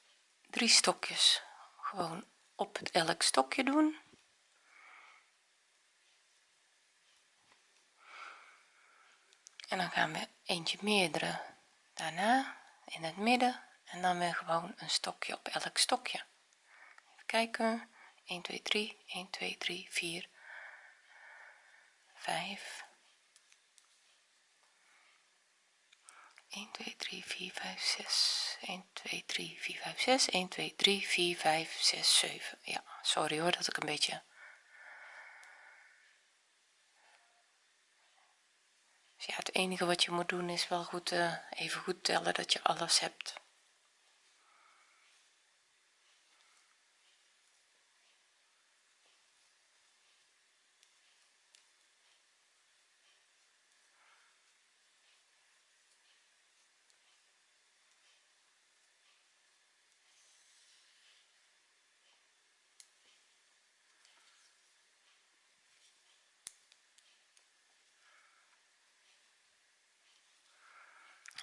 drie stokjes gewoon op elk stokje doen. En dan gaan we eentje meerdere daarna in het midden en dan weer gewoon een stokje op elk stokje. Even kijken 1 2 3 1 2 3 4 5 1 2 3 4 5 6 1 2 3 4 5 6 1 2 3 4 5 6 7 ja sorry hoor dat ik een beetje dus ja het enige wat je moet doen is wel goed uh, even goed tellen dat je alles hebt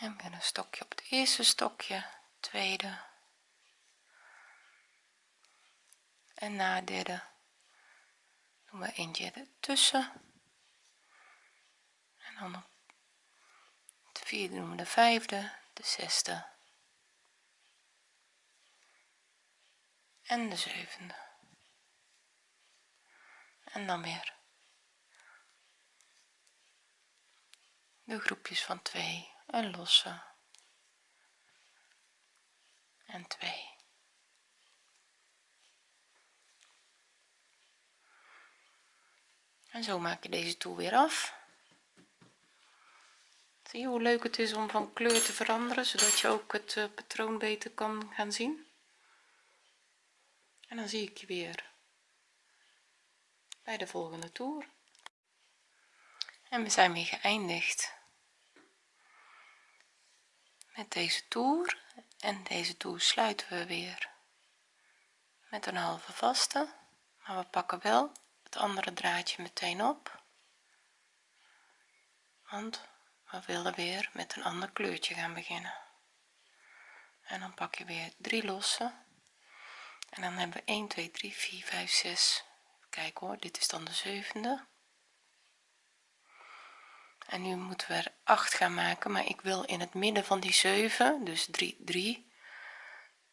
en weer een stokje op het eerste stokje tweede. En na derde doen we eentje ertussen. En dan de vierde doen we de vijfde de zesde. En de zevende. En dan weer de groepjes van 2 een losse en 2 en zo maak je deze toer weer af. Zie je hoe leuk het is om van kleur te veranderen zodat je ook het uh, patroon beter kan gaan zien? En dan zie ik je weer bij de volgende toer. En we zijn weer geëindigd met deze toer en deze toer sluiten we weer. Met een halve vaste maar we pakken wel het andere draadje meteen op. Want we willen weer met een ander kleurtje gaan beginnen. En dan pak je weer drie losse. En dan hebben we 1 2 3 4 5 6 kijk hoor dit is dan de zevende en nu moeten we er 8 gaan maken maar ik wil in het midden van die 7 dus 3 3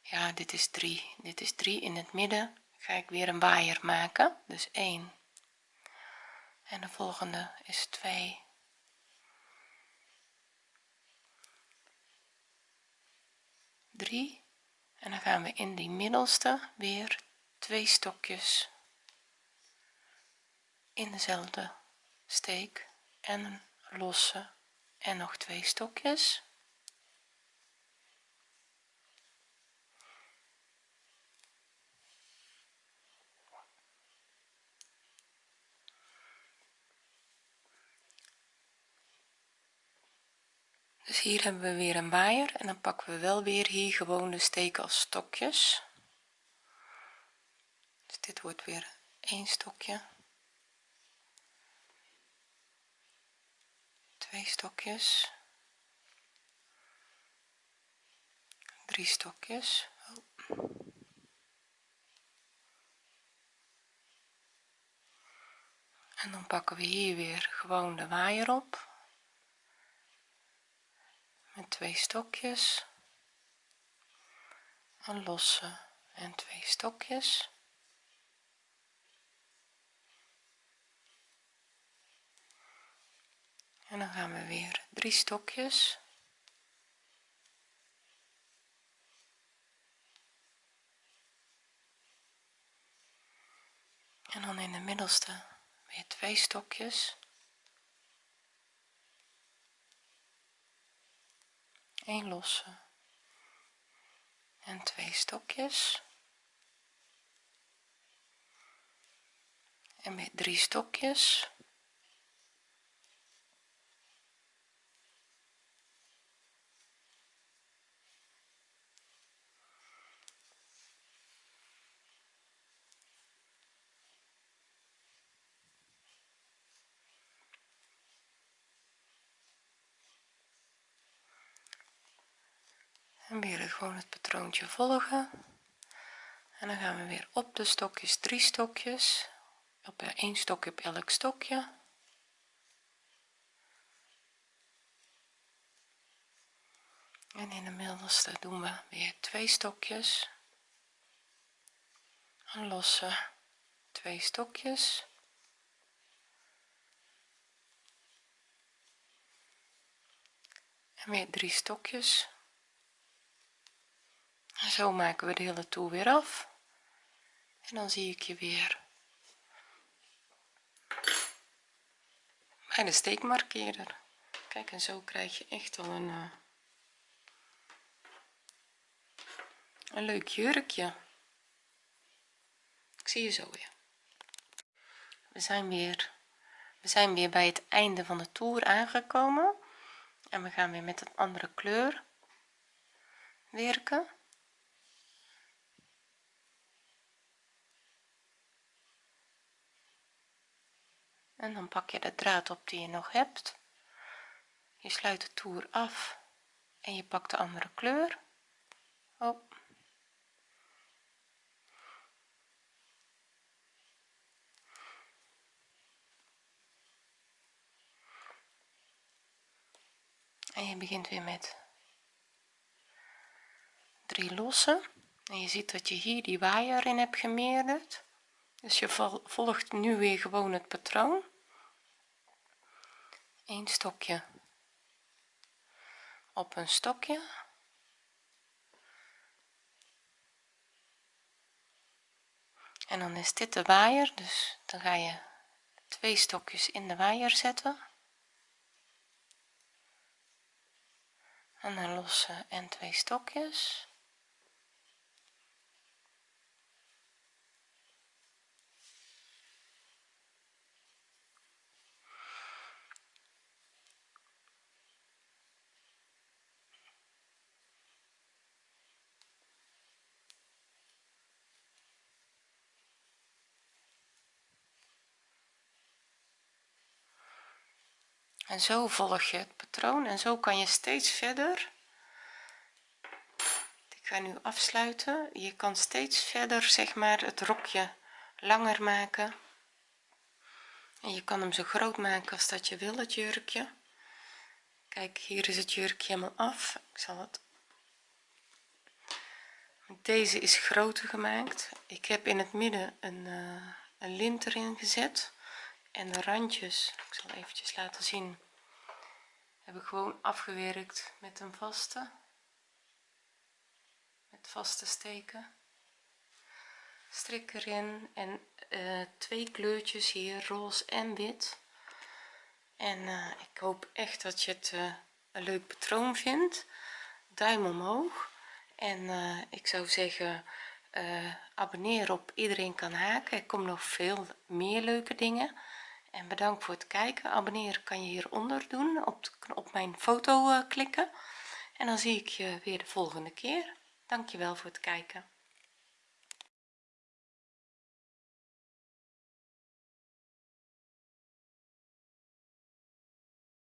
ja dit is 3 dit is 3 in het midden ga ik weer een waaier maken dus 1 en de volgende is 2 3 en dan gaan we in die middelste weer twee stokjes in dezelfde steek en een losse en nog twee stokjes. Dus hier hebben we weer een waaier. En dan pakken we wel weer hier gewoon de steken als stokjes. Dus dit wordt weer een stokje twee stokjes. Drie stokjes. Oh. en dan pakken we hier weer gewoon de waaier op. Met twee stokjes. Een losse en twee stokjes en dan gaan we weer drie stokjes. En dan in de middelste weer twee stokjes. Een losse. En twee stokjes. En weer drie stokjes en weer gewoon het patroontje volgen. En dan gaan we weer op de stokjes drie stokjes. Op één stokje op elk stokje. En in de middelste doen we weer twee stokjes. Een losse twee stokjes. En weer drie stokjes zo maken we de hele toer weer af. En dan zie ik je weer. Bij de steekmarkeerder. Kijk en zo krijg je echt al een uh, een leuk jurkje. Ik zie je zo weer. We zijn weer we zijn weer bij het einde van de toer aangekomen. En we gaan weer met een andere kleur werken en dan pak je de draad op die je nog hebt. Je sluit de toer af en je pakt de andere kleur. Op en je begint weer met drie losse en je ziet dat je hier die waaier in hebt gemeerderd. Dus je volgt nu weer gewoon het patroon een stokje. Op een stokje. En dan is dit de waaier dus dan ga je twee stokjes in de waaier zetten. En een losse en twee stokjes en zo volg je het patroon en zo kan je steeds verder. Ik ga nu afsluiten. Je kan steeds verder zeg maar het rokje langer maken. En je kan hem zo groot maken als dat je wil het jurkje. Kijk hier is het jurkje helemaal af. Ik zal het deze is groter gemaakt. Ik heb in het midden een, uh, een lint erin gezet en de randjes. Ik zal eventjes laten zien. Heb ik gewoon afgewerkt met een vaste. Met vaste steken. Strik erin en uh, twee kleurtjes hier roze en wit. En uh, ik hoop echt dat je het uh, een leuk patroon vindt. Duim omhoog. En ik zou zeggen abonneer op iedereen kan haken. Er komen nog veel meer leuke dingen en bedankt voor het kijken. Abonneren kan je hieronder doen op, op mijn foto klikken. En dan zie ik je weer de volgende keer. Dankjewel voor het kijken